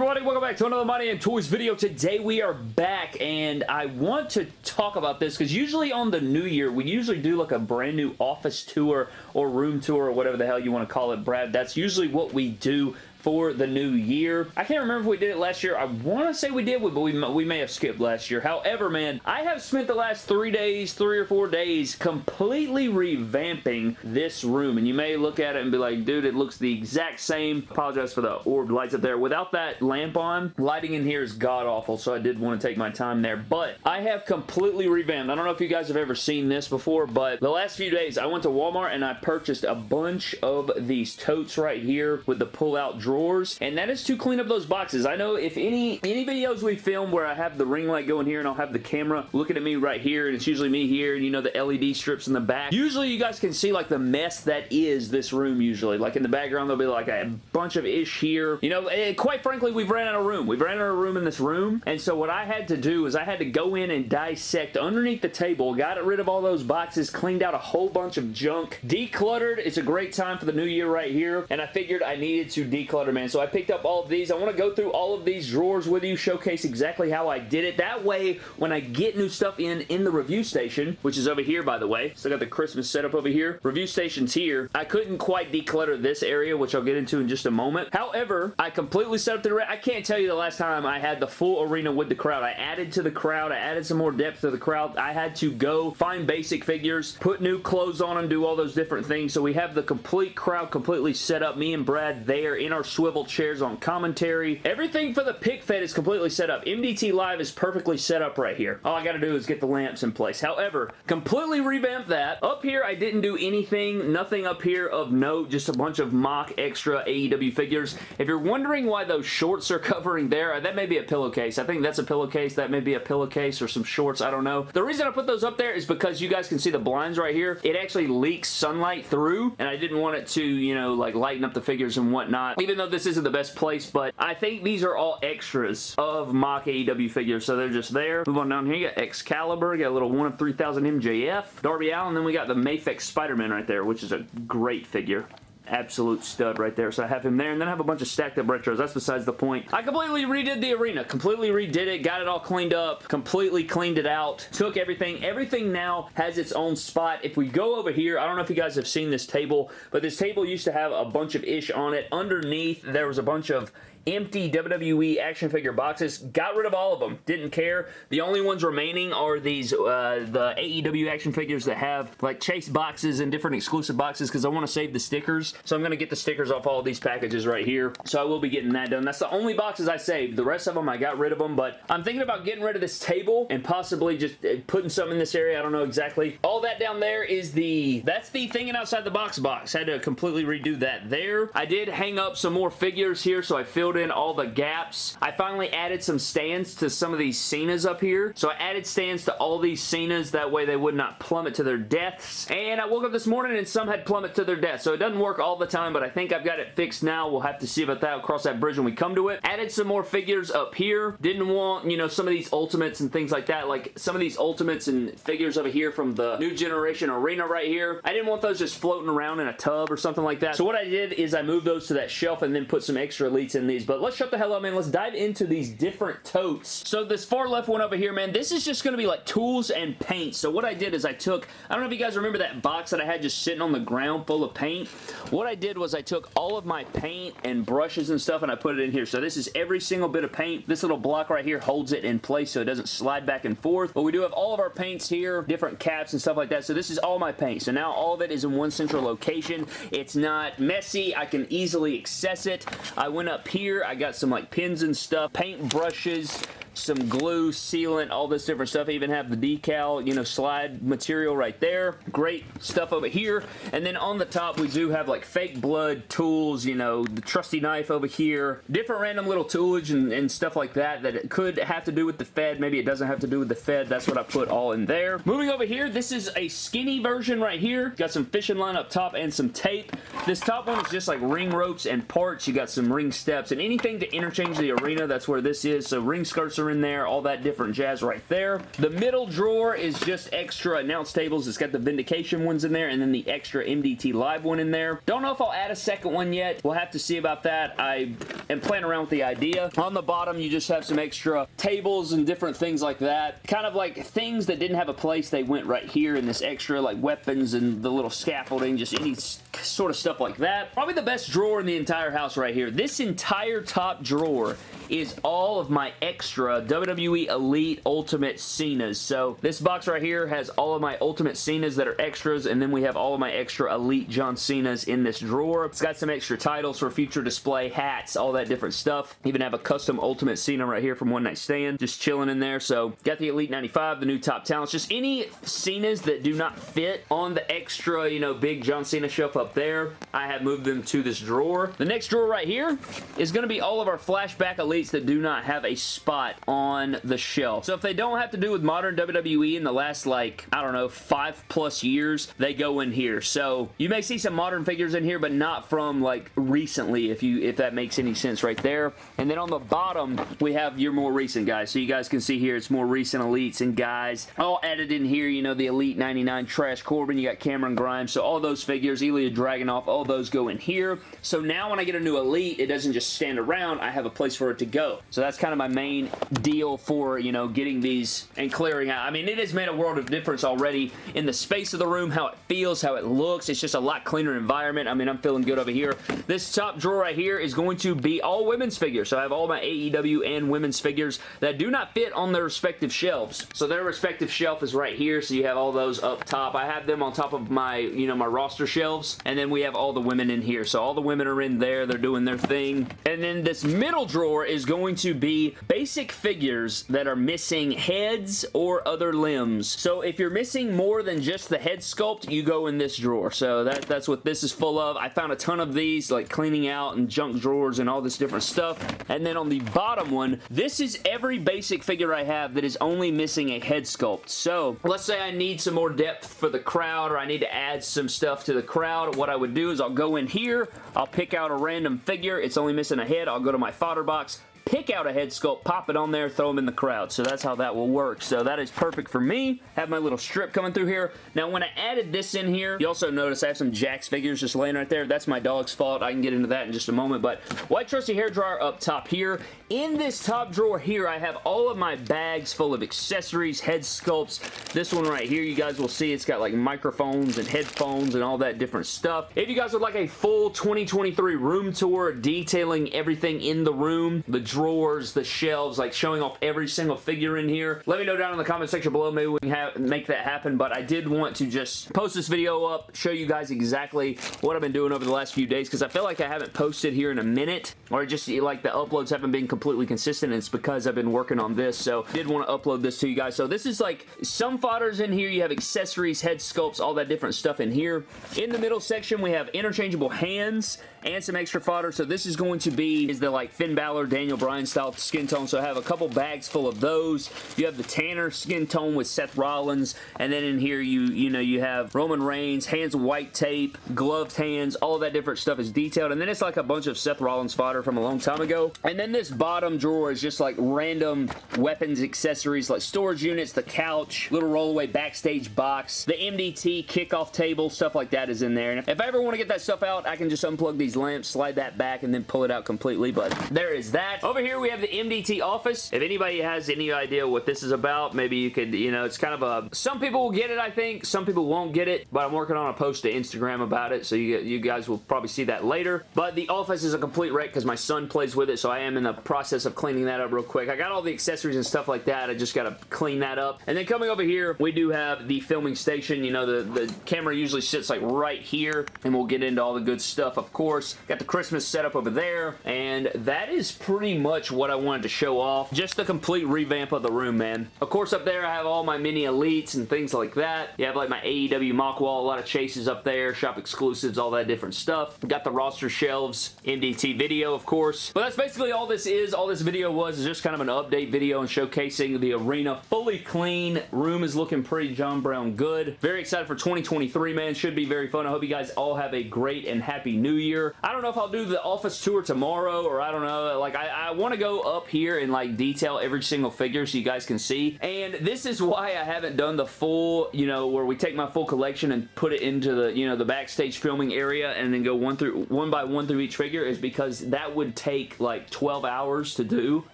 everybody? Welcome back to another My Damn Toys video. Today we are back and I want to talk about this because usually on the new year we usually do like a brand new office tour or room tour or whatever the hell you want to call it, Brad. That's usually what we do for the new year. I can't remember if we did it last year. I want to say we did, but we, we may have skipped last year. However, man, I have spent the last three days, three or four days, completely revamping this room. And you may look at it and be like, dude, it looks the exact same. Apologize for the orb lights up there. Without that lamp on, lighting in here is god-awful, so I did want to take my time there. But I have completely revamped. I don't know if you guys have ever seen this before, but the last few days, I went to Walmart and I purchased a bunch of these totes right here with the pull-out drawer drawers, and that is to clean up those boxes. I know if any, any videos we film where I have the ring light going here and I'll have the camera looking at me right here, and it's usually me here, and you know the LED strips in the back, usually you guys can see like the mess that is this room usually. Like in the background, there'll be like a bunch of ish here. You know, eh, quite frankly, we've ran out of room. We've ran out of room in this room, and so what I had to do is I had to go in and dissect underneath the table, got rid of all those boxes, cleaned out a whole bunch of junk, decluttered. It's a great time for the new year right here, and I figured I needed to declutter So I picked up all of these. I want to go through all of these drawers with you, showcase exactly how I did it. That way, when I get new stuff in in the review station, which is over here, by the way. Still got the Christmas setup over here. Review station's here. I couldn't quite declutter this area, which I'll get into in just a moment. However, I completely set up the... I can't tell you the last time I had the full arena with the crowd. I added to the crowd. I added some more depth to the crowd. I had to go find basic figures, put new clothes on them, do all those different things. So we have the complete crowd completely set up. Me and Brad there in our swivel chairs on commentary. Everything for the pick fed is completely set up. MDT Live is perfectly set up right here. All I gotta do is get the lamps in place. However, completely revamped that. Up here, I didn't do anything, nothing up here of note, just a bunch of mock extra AEW figures. If you're wondering why those shorts are covering there, that may be a pillowcase. I think that's a pillowcase. That may be a pillowcase or some shorts. I don't know. The reason I put those up there is because you guys can see the blinds right here. It actually leaks sunlight through, and I didn't want it to, you know, like lighten up the figures and whatnot. Even though this isn't the best place, but I think these are all extras of mock AEW figures, so they're just there. Move on down here, you got Excalibur, you got a little 1 of 3000 MJF, Darby Allin, then we got the Mafex Spider-Man right there, which is a great figure absolute stud right there. So I have him there, and then I have a bunch of stacked up retros. That's besides the point. I completely redid the arena. Completely redid it. Got it all cleaned up. Completely cleaned it out. Took everything. Everything now has its own spot. If we go over here, I don't know if you guys have seen this table, but this table used to have a bunch of ish on it. Underneath, there was a bunch of empty WWE action figure boxes. Got rid of all of them. Didn't care. The only ones remaining are these, uh, the AEW action figures that have like chase boxes and different exclusive boxes because I want to save the stickers. So I'm going to get the stickers off all of these packages right here. So I will be getting that done. That's the only boxes I saved. The rest of them, I got rid of them, but I'm thinking about getting rid of this table and possibly just uh, putting some in this area. I don't know exactly. All that down there is the, that's the thinking outside the box box. I had to completely redo that there. I did hang up some more figures here, so I filled in all the gaps. I finally added some stands to some of these Cenas up here. So I added stands to all these Cenas. That way they would not plummet to their deaths. And I woke up this morning and some had plummet to their deaths. So it doesn't work all the time, but I think I've got it fixed now. We'll have to see about that. I'll cross that bridge when we come to it. Added some more figures up here. Didn't want, you know, some of these Ultimates and things like that. Like some of these Ultimates and figures over here from the New Generation Arena right here. I didn't want those just floating around in a tub or something like that. So what I did is I moved those to that shelf and then put some extra elites in these. But let's shut the hell up, man. Let's dive into these different totes. So this far left one over here, man, this is just going to be like tools and paint. So what I did is I took, I don't know if you guys remember that box that I had just sitting on the ground full of paint. What I did was I took all of my paint and brushes and stuff and I put it in here. So this is every single bit of paint. This little block right here holds it in place so it doesn't slide back and forth. But we do have all of our paints here, different caps and stuff like that. So this is all my paint. So now all of it is in one central location. It's not messy. I can easily access it. I went up here. I got some like pins and stuff, paint brushes, some glue, sealant, all this different stuff. I even have the decal, you know, slide material right there. Great stuff over here. And then on the top, we do have like fake blood tools, you know, the trusty knife over here. Different random little toolage and, and stuff like that that it could have to do with the Fed. Maybe it doesn't have to do with the Fed. That's what I put all in there. Moving over here, this is a skinny version right here. Got some fishing line up top and some tape. This top one is just like ring ropes and parts. You got some ring steps and anything to interchange the arena. That's where this is. So ring skirts are in there, all that different jazz right there. The middle drawer is just extra announce tables. It's got the Vindication ones in there and then the extra MDT Live one in there. Don't know if I'll add a second one yet. We'll have to see about that. I am playing around with the idea. On the bottom, you just have some extra tables and different things like that. Kind of like things that didn't have a place, they went right here in this extra like weapons and the little scaffolding, just any sort of stuff like that. Probably the best drawer in the entire house right here. This entire top drawer is all of my extra WWE Elite Ultimate Cena's. So this box right here has all of my Ultimate Cena's that are extras, and then we have all of my extra Elite John Cena's in this drawer. It's got some extra titles for future display, hats, all that different stuff. Even have a custom Ultimate Cena right here from One Night Stand, just chilling in there. So got the Elite 95, the new Top Talents, just any Cena's that do not fit on the extra, you know, big John Cena shelf up there. I have moved them to this drawer. The next drawer right here is going to be all of our Flashback elites that do not have a spot on the shelf. So if they don't have to do with modern WWE in the last like, I don't know, five plus years, they go in here. So you may see some modern figures in here, but not from like recently, if you if that makes any sense right there. And then on the bottom, we have your more recent guys. So you guys can see here, it's more recent elites and guys. All added in here, you know, the Elite 99 Trash Corbin, you got Cameron Grimes. So all those figures, Ilya Dragunov, all those go in here. So now when I get a new Elite, it doesn't just stand around. I have a place for it to go. So that's kind of my main deal for, you know, getting these and clearing out. I mean, it has made a world of difference already in the space of the room, how it feels, how it looks. It's just a lot cleaner environment. I mean, I'm feeling good over here. This top drawer right here is going to be all women's figures. So I have all my AEW and women's figures that do not fit on their respective shelves. So their respective shelf is right here. So you have all those up top. I have them on top of my, you know, my roster shelves. And then we have all the women in here. So all the women are in there. They're doing their thing. And then this middle drawer is going to be basic figures that are missing heads or other limbs. So if you're missing more than just the head sculpt, you go in this drawer. So that, that's what this is full of. I found a ton of these, like cleaning out and junk drawers and all this different stuff. And then on the bottom one, this is every basic figure I have that is only missing a head sculpt. So let's say I need some more depth for the crowd or I need to add some stuff to the crowd. What I would do is I'll go in here, I'll pick out a random figure. It's only missing a head. I'll go to my fodder box, pick out a head sculpt, pop it on there, throw them in the crowd. So that's how that will work. So that is perfect for me. Have my little strip coming through here. Now, when I added this in here, you also notice I have some Jakks figures just laying right there. That's my dog's fault. I can get into that in just a moment. But white trusty hair dryer up top here. In this top drawer here, I have all of my bags full of accessories, head sculpts. This one right here, you guys will see it's got like microphones and headphones and all that different stuff. If you guys would like a full 2023 room tour detailing everything in the room, the drawers, the shelves, like showing off every single figure in here. Let me know down in the comment section below. Maybe we can make that happen, but I did want to just post this video up, show you guys exactly what I've been doing over the last few days, because I feel like I haven't posted here in a minute, or just like the uploads haven't been completely consistent, and it's because I've been working on this, so I did want to upload this to you guys. So this is like some fodders in here. You have accessories, head sculpts, all that different stuff in here. In the middle section, we have interchangeable hands, and some extra fodder. So this is going to be is the like Finn Balor, Daniel Bryan style skin tone. So I have a couple bags full of those. You have the Tanner skin tone with Seth Rollins. And then in here you you know you have Roman Reigns, hands white tape, gloved hands, all that different stuff is detailed. And then it's like a bunch of Seth Rollins fodder from a long time ago. And then this bottom drawer is just like random weapons accessories like storage units, the couch, little rollaway backstage box, the MDT kickoff table, stuff like that is in there. And if I ever want to get that stuff out, I can just unplug these lamps, slide that back, and then pull it out completely. But there is that. Over here, we have the MDT office. If anybody has any idea what this is about, maybe you could, you know, it's kind of a... Some people will get it, I think. Some people won't get it, but I'm working on a post to Instagram about it, so you, you guys will probably see that later. But the office is a complete wreck because my son plays with it, so I am in the process of cleaning that up real quick. I got all the accessories and stuff like that. I just got to clean that up. And then coming over here, we do have the filming station. You know, the, the camera usually sits like right here, and we'll get into all the good stuff, of course. Got the Christmas setup over there, and that is pretty much what I wanted to show off. Just the complete revamp of the room, man. Of course, up there, I have all my mini elites and things like that. You have like my AEW mock wall, a lot of chases up there, shop exclusives, all that different stuff. Got the roster shelves, MDT video, of course. But that's basically all this is. All this video was is just kind of an update video and showcasing the arena. Fully clean. Room is looking pretty John Brown good. Very excited for 2023, man. Should be very fun. I hope you guys all have a great and happy new year. I don't know if I'll do the office tour tomorrow or I don't know. Like, I, I want to go up here and, like, detail every single figure so you guys can see. And this is why I haven't done the full, you know, where we take my full collection and put it into the, you know, the backstage filming area and then go one through one by one through each figure is because that would take, like, 12 hours to do.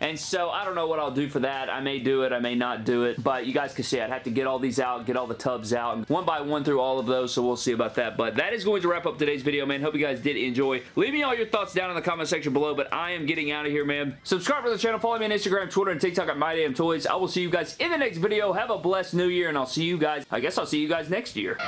And so, I don't know what I'll do for that. I may do it. I may not do it. But you guys can see I'd have to get all these out, get all the tubs out, and one by one through all of those, so we'll see about that. But that is going to wrap up today's video, man. Hope you guys did enjoy. Leave me all your thoughts down in the comment section below, but I am getting out of here, man. Subscribe to the channel. Follow me on Instagram, Twitter, and TikTok at MyDamnToys. I will see you guys in the next video. Have a blessed new year, and I'll see you guys, I guess I'll see you guys next year.